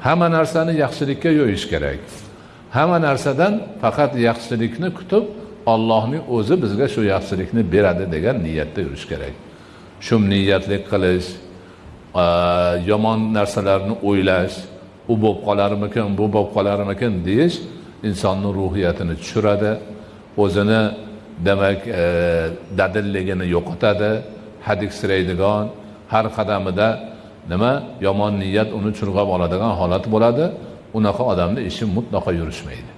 hamma narsani yaxshilikka yo'yish kerak. Hamma narsadan faqat yaxshilikni kutib ollohning o'zi bizga shu yaxshilikni beradi degan niyatda yurish kerak. Shu niyatlik qilish yomon narsalarni o'ylash u bo'lib qolarmikin bu bo'lib qolarmikin deyish insonni ruhiyatini tushiradi o'zini demak e, dadilligini yo'qotadi. Hadiksiraydigan har qadamida nima? Yomon niyat uni churg'ab oladigan holat bo'ladi. Unaqa odamni ishi mutlaqo yurishmaydi.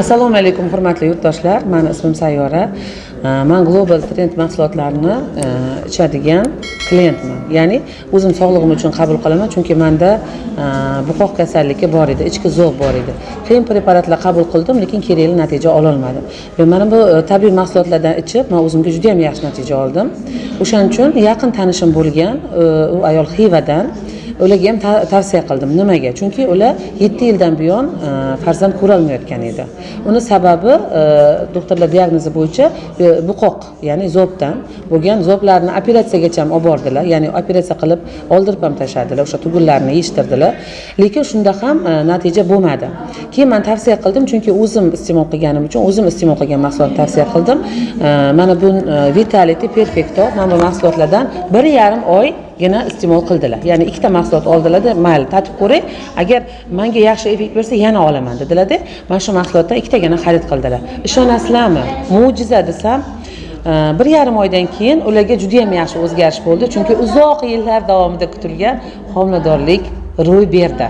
Assalomu alaykum hurmatli yurtdoshlar. Mani ismim sayyora man global trend mahsulotlarini e, ichadigan klientman. Ya'ni o'zim sog'lig'im uchun qabul qilaman chunki manda e, buqoq kasalligi bor edi ichki zo'q bor edi. Qiyin preparatlar qabul qildim lekin kerakli natija ololmadim. Va mana bu e, tabiiy mahsulotlardan ichib man o'zimga juda yam yaxshi natija oldim. O'shaning uchun yaqin tanishim bo'lgan u ayol xivadan ularga ham tavsiya qildim. Nimaga? Chunki ular yetti yildan buyon e, farzand ko'rolmayotgan edi. Uni sababi e, doktorlar diagnozi bo'yicha e, buqoq ya'ni zobdan bo'lgan zoblarni operatsiyagacha ham olib bordilar. Ya'ni operatsiya qilib oldirib ham tashladilar o'sha tugunlarni yechtirdilar lekin shunda ham natija bo'lmadi. Keyin man tavsiya qildim chunki o'zim iste'mol qilganim uchun o'zim iste'mol qilgan mahsulotni tavsiya qildim. Mana bu vitality perfecto mana bu mahsulotlardan bir yarim oy yana iste'mol qildilar. Ya'ni ikkita mahsulot oldilarda mayli tatib ko'ring agar manga yaxshi effekt bersa yana olaman dedilarda. Mana shu mahsulotdan ikkitagina xarid qildilar. Ishonasizlarmi? Mo'jiza desam e, bir yarim oydan keyin ularga juda yam yaxshi o'zgarish bo'ldi. Chunki uzoq yillar davomida kutilgan homiladorlik ro'y berdi.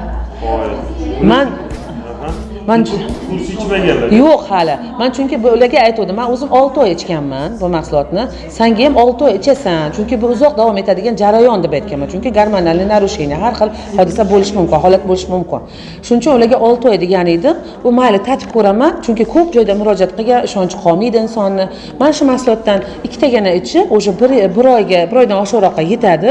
Man man kurs ichmaganlar yo'q hali. Man chunki ularga aytgandim man o'zim olti oy ichganman bu mahsulotni. Sanga ham olti oy ichasan. Chunki bu uzoq davom etadigan jarayon deb aytganman. Chunki gormonalniy нарушение har xil hodisa bo'lishi mumkin holat bo'lishi mumkin. Shuning uchun ularga olti oy degan edim. Bu mayli tatib ko'raman. Chunki ko'p joyda murojaat qilgan ishonchi qolmaydi insonni. Mana shu mahsulotdan ikkitagina ichib уже bir bir oyga bir oydan oshiqroqqa yetadi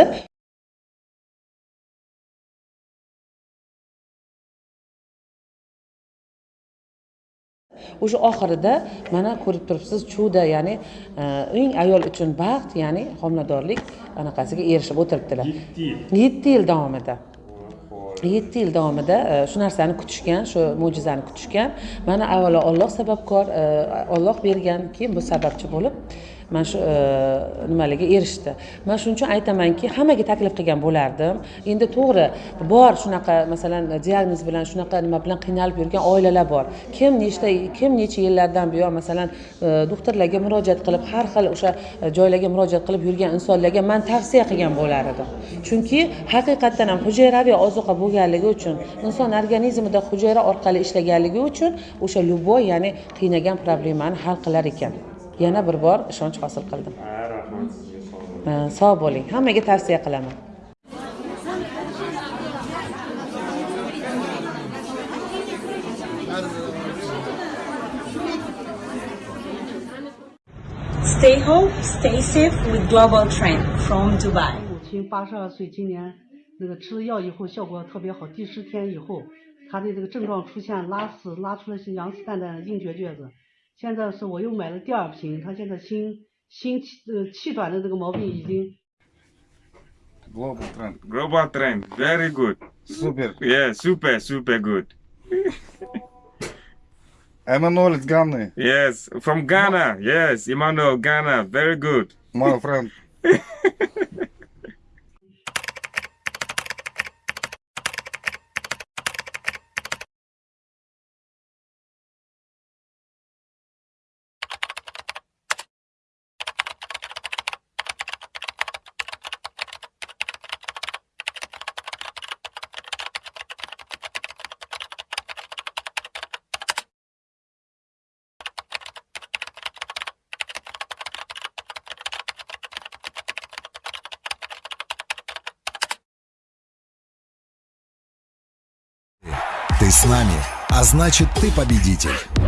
o'sha oxirida mana ko'rib turibsiz chuda ya'ni e, eng ayol uchun baxt ya'ni homiladorlik anaqasiga erishib o'tiribdilar. Yetti yil. Yetti yil davomida. Yetti yil davomida e, shu narsani kutishgan shu mo'jizani kutishgan. Mana avvalo olloh sababkor e, olloh bergan keyin bu sababchi bo'lib mana shu e, nimalarga erishdi. Man shuning uchun aytamanki hammaga taklif qilgan bo'lardim. Endi to'g'ri bor shunaqa masalan diagnoz bilan shunaqa nima bilan qiynalib yurgan oilalar bor. Kim nechta kim necha yillardan buyon masalan e, doktorlarga murojaat qilib har xil o'sha e, joylarga murojaat qilib yurgan insonlarga man tavsiya qilgan bo'lar edim chunki haqiqatdan ham hujayraviy ozuqa bo'lganligi uchun inson organizmida hujayra orqali ishlaganligi uchun o'sha любой ya'ni qiynagan problemani hal qilar ekan. Yana bir bor ishonch hosil qildim ha rahmat sizga sog' bo'ling sog' bo'ling hammaga tavsiya qilaman Stay home, stay safe with Global Trend from Dubai. 母亲八十二岁，今年那个吃了药以后效果特别好，第十天以后，她的这个症状出现拉屎，拉出了是羊屎蛋蛋硬结撅子。现在是我又买了第二瓶，她现在心心气呃气短的这个毛病已经 Global trend. global trend very good Super. yeah super super good Emmanuel is Ghana, yes from Ghana yes Emmanuel Ghana very good my friend. Ты с нами, а значит ты победитель.